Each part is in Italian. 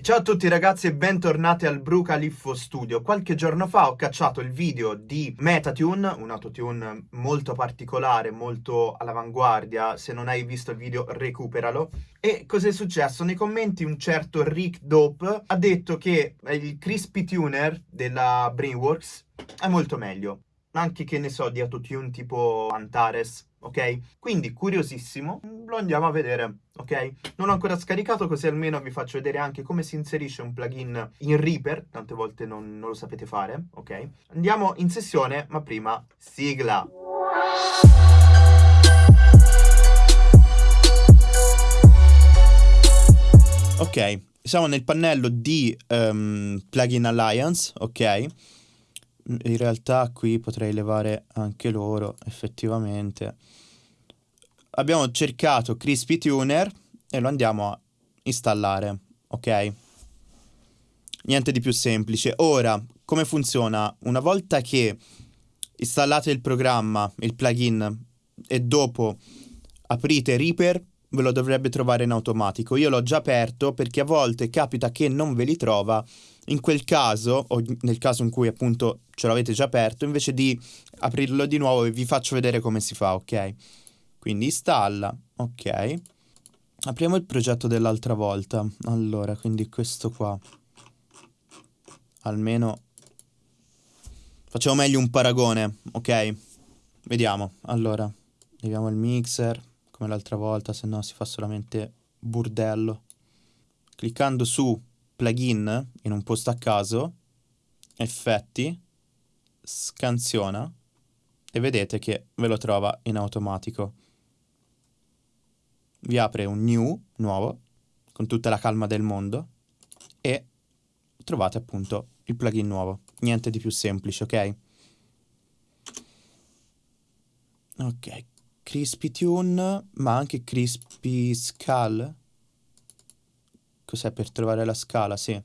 Ciao a tutti ragazzi e bentornati al Bru Califfo Studio. Qualche giorno fa ho cacciato il video di Metatune, un autotune molto particolare, molto all'avanguardia. Se non hai visto il video recuperalo. E cos'è successo? Nei commenti un certo Rick Dope ha detto che il Crispy Tuner della Brainworks è molto meglio. Anche che ne so di autotune tipo Antares ok? Quindi curiosissimo, lo andiamo a vedere, ok? Non ho ancora scaricato così almeno vi faccio vedere anche come si inserisce un plugin in Reaper, tante volte non, non lo sapete fare, ok? Andiamo in sessione, ma prima sigla! Ok, siamo nel pannello di um, Plugin Alliance, ok? In realtà qui potrei levare anche loro, effettivamente abbiamo cercato Crispy Tuner e lo andiamo a installare, ok? Niente di più semplice. Ora, come funziona? Una volta che installate il programma, il plugin, e dopo aprite Reaper, ve lo dovrebbe trovare in automatico. Io l'ho già aperto perché a volte capita che non ve li trova. In quel caso, o nel caso in cui appunto ce l'avete già aperto, invece di aprirlo di nuovo vi faccio vedere come si fa, ok? Quindi installa, ok. Apriamo il progetto dell'altra volta. Allora, quindi questo qua. Almeno facciamo meglio un paragone, ok? Vediamo. Allora, leviamo il mixer come l'altra volta, se no si fa solamente burdello. Cliccando su plugin in un posto a caso, effetti, scansiona e vedete che ve lo trova in automatico vi apre un new, nuovo, con tutta la calma del mondo, e trovate appunto il plugin nuovo. Niente di più semplice, ok? Ok, Crispy Tune, ma anche Crispy Skull. Cos'è per trovare la scala? Sì.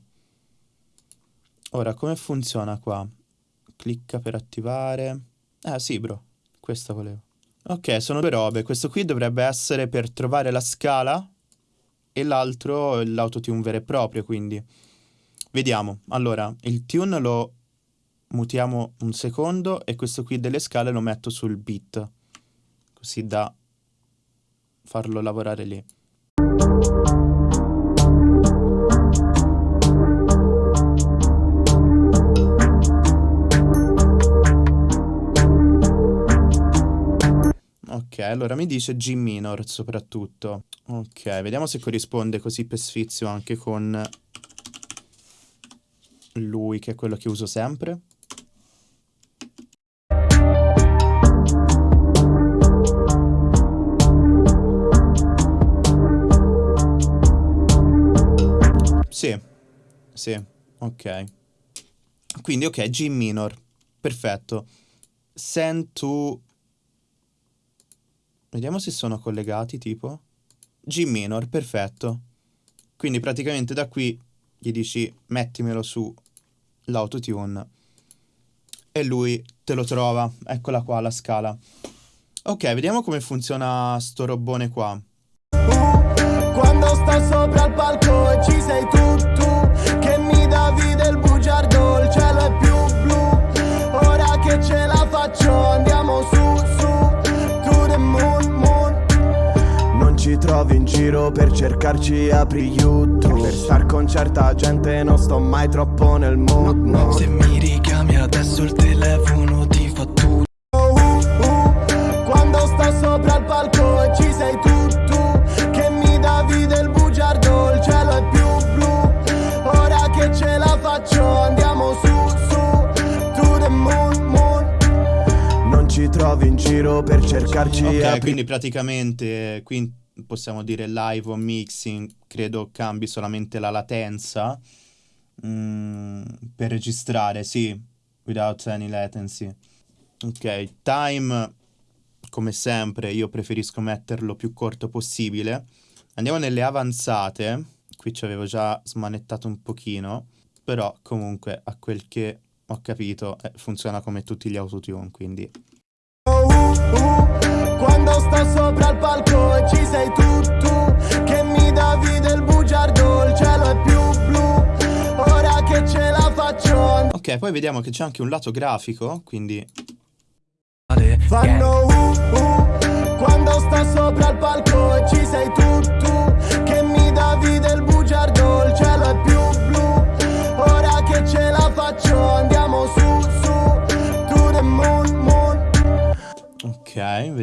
Ora, come funziona qua? Clicca per attivare. Ah, sì, bro. Questo volevo. Ok, sono due robe. Questo qui dovrebbe essere per trovare la scala e l'altro l'autotune vero e proprio, quindi. Vediamo. Allora, il tune lo mutiamo un secondo e questo qui delle scale lo metto sul beat, così da farlo lavorare lì. Ok, allora mi dice G minor soprattutto. Ok, vediamo se corrisponde così per sfizio anche con lui, che è quello che uso sempre. Sì, sì, ok. Quindi ok, G minor, perfetto. Send to Vediamo se sono collegati, tipo. G minor, perfetto. Quindi praticamente da qui gli dici mettimelo su l'autotune e lui te lo trova. Eccola qua la scala. Ok, vediamo come funziona sto robone qua. Quando sto sopra il palco e ci sei tu trovi in giro per cercarci apri YouTube. Per star con certa gente non sto mai troppo nel mood no. Se mi richiami adesso il telefono ti fa tutto. Uh, uh, Quando sto sopra il palco e ci sei tu tu Che mi davi del bugiardo il cielo è più blu. Ora che ce la faccio andiamo su su To the moon moon. Non ci trovi in giro per cercarci Ok apri... quindi praticamente qui possiamo dire live o mixing, credo cambi solamente la latenza mm, per registrare, sì, without any latency. Ok, time, come sempre, io preferisco metterlo più corto possibile. Andiamo nelle avanzate, qui ci avevo già smanettato un pochino, però comunque a quel che ho capito eh, funziona come tutti gli autotune, quindi sta sopra il palco e ci sei tu, tu Che mi davi del bugiardo, il cielo è più blu. Ora che ce la faccio. Ok, poi vediamo che c'è anche un lato grafico, quindi... Fanno uh, uh, quando sta sopra il palco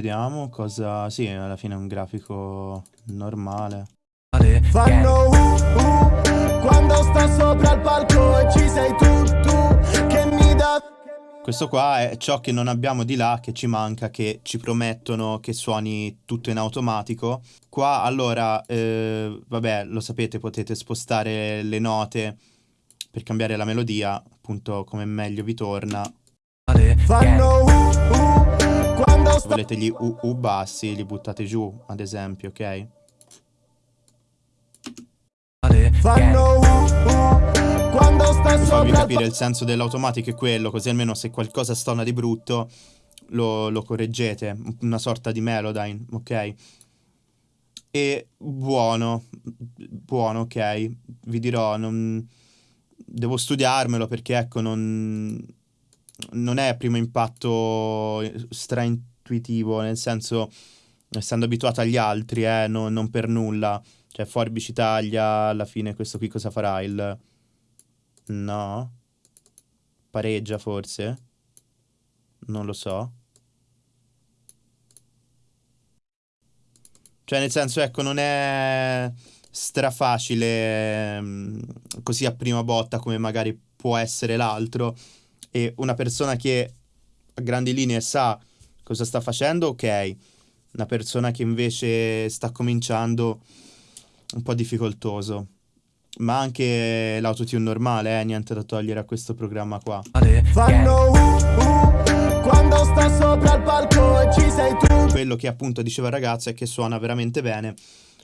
vediamo cosa... Sì, alla fine è un grafico normale. Fanno uh, uh, quando sta sopra il palco e ci sei tu, tu Che mi davi Questo qua è ciò che non abbiamo di là, che ci manca, che ci promettono che suoni tutto in automatico. Qua allora, eh, vabbè, lo sapete, potete spostare le note per cambiare la melodia, appunto come meglio vi torna. Fanno uh, uh, Se volete gli UU bassi, li buttate giù, ad esempio, ok? Fanno uh, quando sta Per farvi sopra il capire il senso dell'automatico è quello, così almeno se qualcosa stona di brutto lo, lo correggete, una sorta di Melodyne, ok? E buono, buono, ok? Vi dirò, non... devo studiarmelo perché ecco, non, non è a primo impatto straintuitivo, nel senso, essendo abituato agli altri, eh, no- non per nulla. Cioè, forbici taglia, alla fine questo qui cosa farà? Il... No? Pareggia forse? Non lo so. Cioè, nel senso, ecco, non è strafacile mm, così a prima botta come magari può essere l'altro. E una persona che a grandi linee sa cosa sta facendo, ok. Una persona che invece sta cominciando, un po' difficoltoso. Ma anche l'autotune normale, eh, niente da togliere a questo programma qua. Fanno uh, uh, quando sta sopra il palco e ci sei tu Quello che appunto diceva il ragazzo è che suona veramente bene.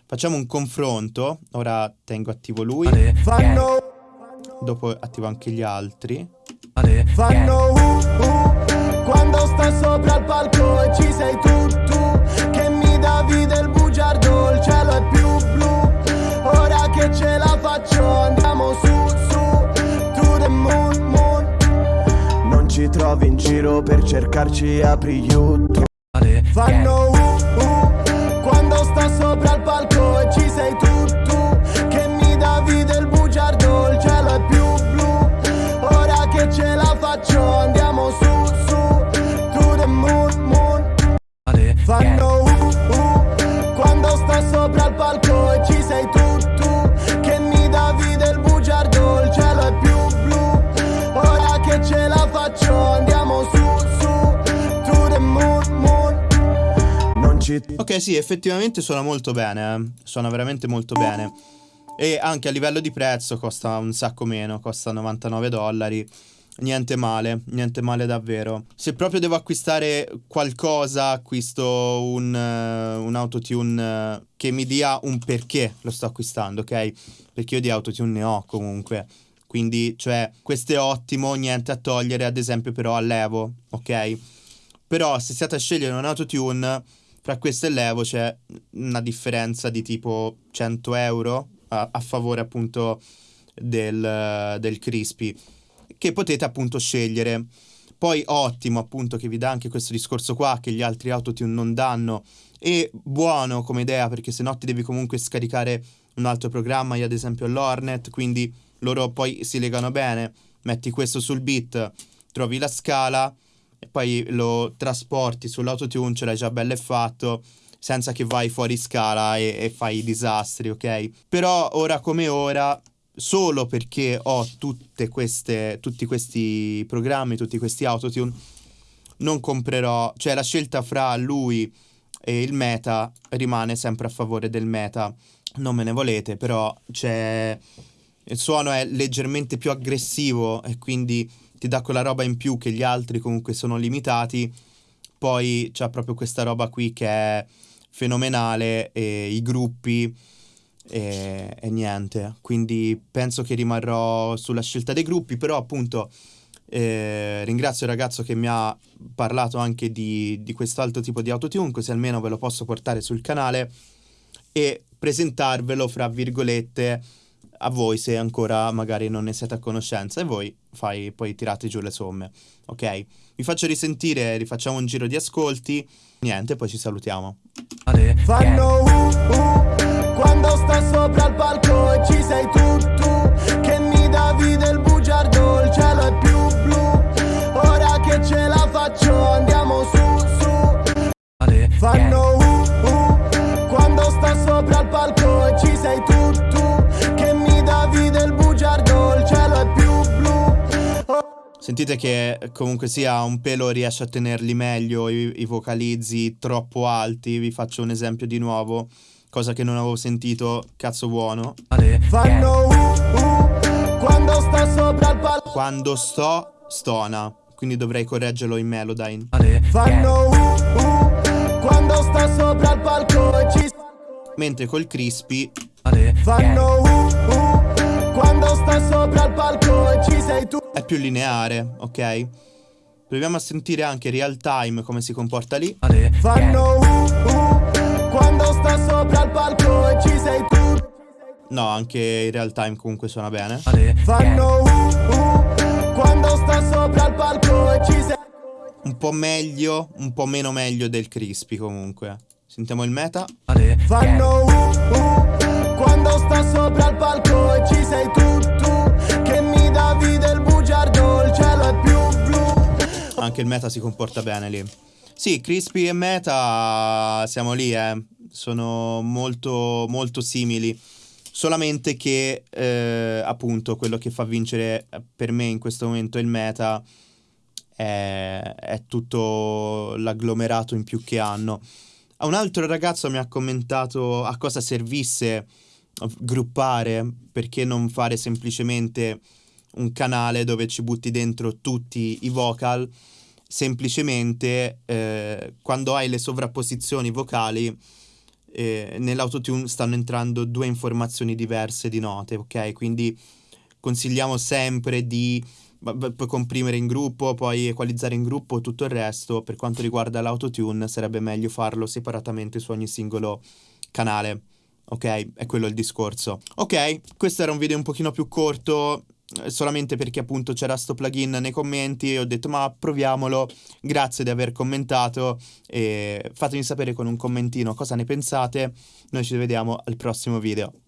Facciamo un confronto. Ora tengo attivo lui, Fanno dopo attivo anche gli altri. Fanno uh, uh, sta sopra il palco e ci sei tu, tu Che mi davi del bugiardo, il cielo è più blu. Ora che ce la faccio andiamo su, su To the moon, moon. Non ci trovi in giro per cercarci apri YouTube Fanno uh, uh, quando sta sopra il palco e ci sei tu Ok, sì, effettivamente suona molto bene, eh. suona veramente molto bene. E anche a livello di prezzo costa un sacco meno, costa 99 dollari. Niente male, niente male davvero. Se proprio devo acquistare qualcosa, acquisto un, eh, un autotune eh, che mi dia un perché lo sto acquistando, ok? Perché io di autotune ne ho comunque. Quindi, cioè, questo è ottimo, niente a togliere, ad esempio, però all'Evo, ok? Però se siete a scegliere un autotune, fra questo e l'Evo c'è una differenza di tipo 100 euro a, a favore appunto del, del Crispy, che potete appunto scegliere. Poi ottimo appunto che vi dà anche questo discorso qua che gli altri autotune non danno e buono come idea perché se no ti devi comunque scaricare un altro programma, io ad esempio l'Hornet, quindi loro poi si legano bene, metti questo sul beat, trovi la scala e poi lo trasporti sull'autotune, ce l'hai già bello e fatto, senza che vai fuori scala e, e fai disastri, ok? Però ora come ora, solo perché ho queste, tutti questi programmi, tutti questi autotune, non comprerò, cioè la scelta fra lui e il meta rimane sempre a favore del meta. Non me ne volete, però c'è il suono è leggermente più aggressivo e quindi ti dà quella roba in più che gli altri comunque sono limitati. Poi c'è proprio questa roba qui che è fenomenale e i gruppi e, e niente. Quindi penso che rimarrò sulla scelta dei gruppi, però appunto eh, ringrazio il ragazzo che mi ha parlato anche di, di quest'altro tipo di autotune, così almeno ve lo posso portare sul canale e presentarvelo, fra virgolette, a voi se ancora magari non ne siete a conoscenza e voi fai, poi tirate giù le somme, ok? Vi faccio risentire, rifacciamo un giro di ascolti, niente, poi ci salutiamo. Fanno uh, uh, quando sta sopra il palco e ci sei tu, tu, Sentite che comunque sia un pelo riesce a tenerli meglio i, i vocalizzi troppo alti, vi faccio un esempio di nuovo, cosa che non avevo sentito, cazzo buono. Fanno uh, uh, quando sta sopra il palco. Quando sto, stona, quindi dovrei correggerlo in Melodyne. Fanno uh, uh, quando sta sopra il palco e ci Mentre col crispy fanno uh, uh, sta sopra il palco e ci sei tu. è più lineare, ok? Proviamo a sentire anche real time come si comporta lì. Fanno uh, uh, quando sta sopra il palco e ci sei tu. No, anche in real time comunque suona bene. Fanno uh, uh, quando sta sopra il palco e ci sei Un po' meglio, un po' meno meglio del crispy comunque. Sentiamo il meta. Fanno uh, uh, quando sta sopra il palco e ci sei tu, tu, Anche il meta si comporta bene lì. Sì, crispy e meta siamo lì, eh. Sono molto, molto simili. Solamente che, eh, appunto, quello che fa vincere eh, per me in questo momento il meta è, è tutto l'agglomerato in più che hanno. Un altro ragazzo mi ha commentato a cosa servisse gruppare, perché non fare semplicemente un canale dove ci butti dentro tutti i vocal, semplicemente eh, quando hai le sovrapposizioni vocali eh, nell'autotune stanno entrando due informazioni diverse di note, ok? Quindi consigliamo sempre di poi comprimere in gruppo, poi equalizzare in gruppo, tutto il resto. Per quanto riguarda l'autotune, sarebbe meglio farlo separatamente su ogni singolo canale. Ok, è quello il discorso. Ok, questo era un video un pochino più corto, solamente perché appunto c'era sto plugin nei commenti e ho detto ma proviamolo. Grazie di aver commentato e fatemi sapere con un commentino cosa ne pensate. Noi ci vediamo al prossimo video.